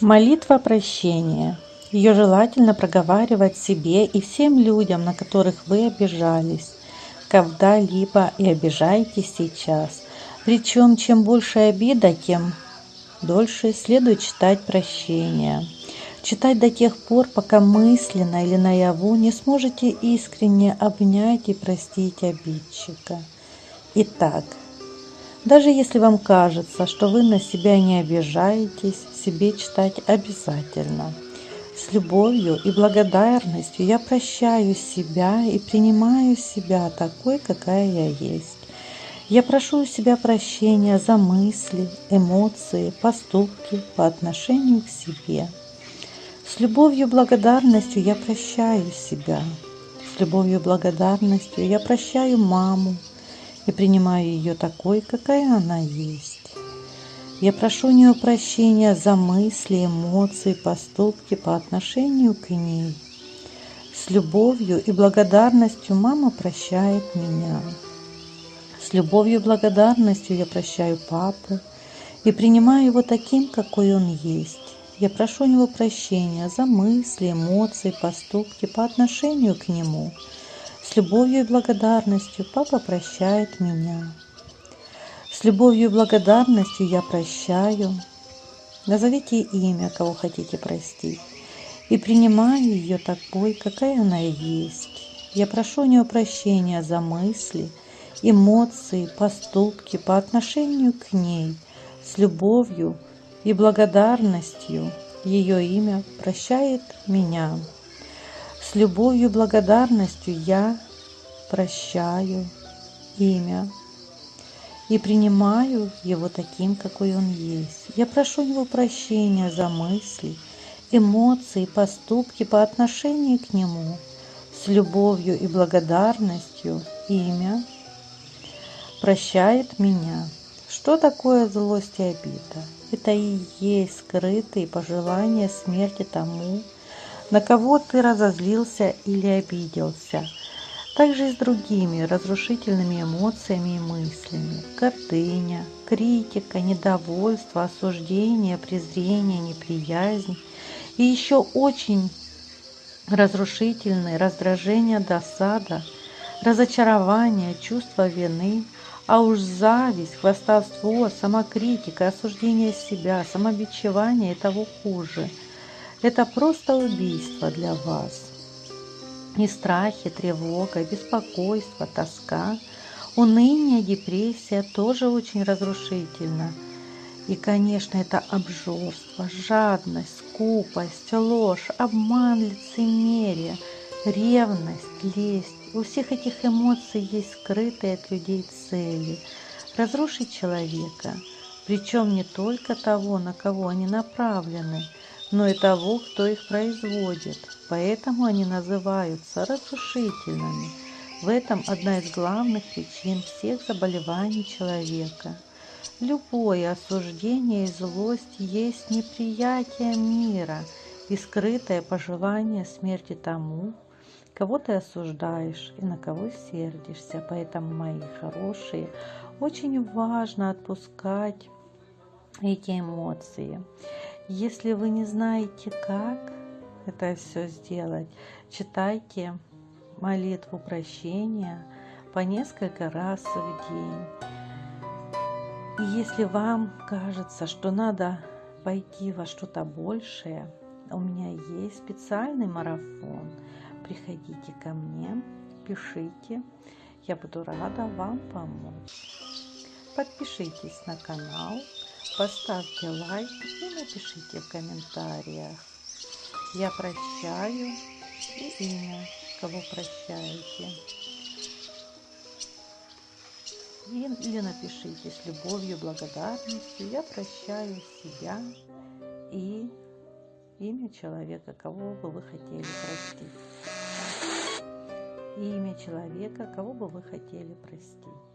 Молитва прощения. Ее желательно проговаривать себе и всем людям, на которых вы обижались, когда-либо и обижаетесь сейчас. Причем, чем больше обида, тем дольше следует читать прощение. Читать до тех пор, пока мысленно или наяву не сможете искренне обнять и простить обидчика. Итак, даже если вам кажется, что вы на себя не обижаетесь, себе читать обязательно. С любовью и благодарностью я прощаю себя и принимаю себя такой, какая я есть. Я прошу у себя прощения за мысли, эмоции, поступки по отношению к себе. С любовью и благодарностью я прощаю себя. С любовью и благодарностью я прощаю маму, и принимаю ее такой, какая она есть. Я прошу у нее прощения за мысли, эмоции, поступки по отношению к ней. С любовью и благодарностью мама прощает меня. С любовью и благодарностью я прощаю папу и принимаю его таким, какой он есть. Я прошу у него прощения за мысли, эмоции, поступки по отношению к нему – с любовью и благодарностью папа прощает меня. С любовью и благодарностью я прощаю. Назовите имя, кого хотите простить. И принимаю ее такой, какая она есть. Я прошу у нее прощения за мысли, эмоции, поступки по отношению к ней. С любовью и благодарностью ее имя прощает меня. С любовью и благодарностью я прощаю имя и принимаю его таким, какой он есть. Я прошу его прощения за мысли, эмоции, поступки по отношению к нему. С любовью и благодарностью имя прощает меня. Что такое злость и обида? Это и есть скрытые пожелания смерти тому, на кого ты разозлился или обиделся. Также и с другими разрушительными эмоциями и мыслями. Гордыня, критика, недовольство, осуждение, презрение, неприязнь. И еще очень разрушительные раздражение, досада, разочарование, чувство вины, а уж зависть, хвастовство, самокритика, осуждение себя, самобичевание и того хуже – это просто убийство для вас. И страхи, тревога, беспокойство, тоска, уныние, депрессия тоже очень разрушительно. И, конечно, это обжорство, жадность, скупость, ложь, обман, лицемерие, ревность, лесть. У всех этих эмоций есть скрытые от людей цели – разрушить человека, причем не только того, на кого они направлены – но и того, кто их производит. Поэтому они называются разрушительными. В этом одна из главных причин всех заболеваний человека. Любое осуждение и злость есть неприятие мира и скрытое пожелание смерти тому, кого ты осуждаешь и на кого сердишься. Поэтому, мои хорошие, очень важно отпускать эти эмоции. Если вы не знаете, как это все сделать, читайте молитву прощения по несколько раз в день. И если вам кажется, что надо пойти во что-то большее, у меня есть специальный марафон. Приходите ко мне, пишите, я буду рада вам помочь. Подпишитесь на канал, поставьте лайк и напишите в комментариях. Я прощаю и имя, кого прощаете. Или напишите с любовью, благодарностью. Я прощаю себя и имя человека, кого бы вы хотели простить. Имя человека, кого бы вы хотели простить.